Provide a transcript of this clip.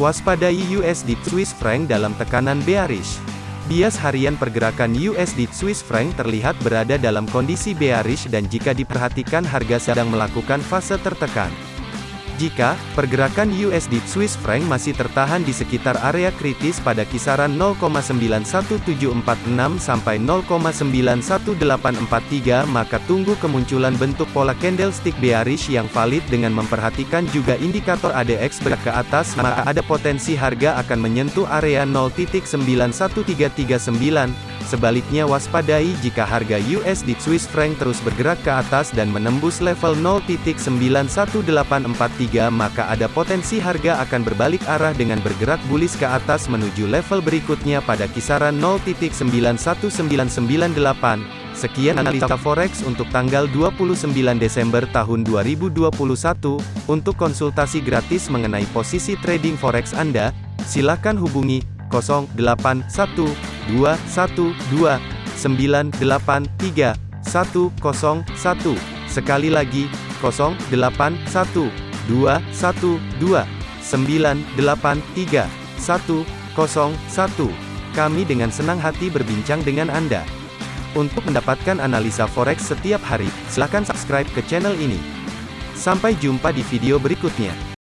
Waspadai USD Swiss franc dalam tekanan bearish. Bias harian pergerakan USD Swiss franc terlihat berada dalam kondisi bearish dan jika diperhatikan harga sedang melakukan fase tertekan. Jika pergerakan USD Swiss franc masih tertahan di sekitar area kritis pada kisaran 0,91746 sampai 0,91843 maka tunggu kemunculan bentuk pola candlestick bearish yang valid dengan memperhatikan juga indikator ADX bergerak ke atas maka ada potensi harga akan menyentuh area 0.91339 Sebaliknya waspadai jika harga USD Swiss franc terus bergerak ke atas dan menembus level 0.91843 maka ada potensi harga akan berbalik arah dengan bergerak bullish ke atas menuju level berikutnya pada kisaran 0.91998. Sekian analisa forex untuk tanggal 29 Desember tahun 2021. Untuk konsultasi gratis mengenai posisi trading forex Anda, silakan hubungi 081 dua satu dua sembilan delapan tiga satu kosong satu sekali lagi kosong delapan satu dua satu dua sembilan delapan tiga satu kosong satu kami dengan senang hati berbincang dengan Anda. Untuk mendapatkan analisa forex setiap hari, silakan subscribe ke channel ini. Sampai jumpa di video berikutnya.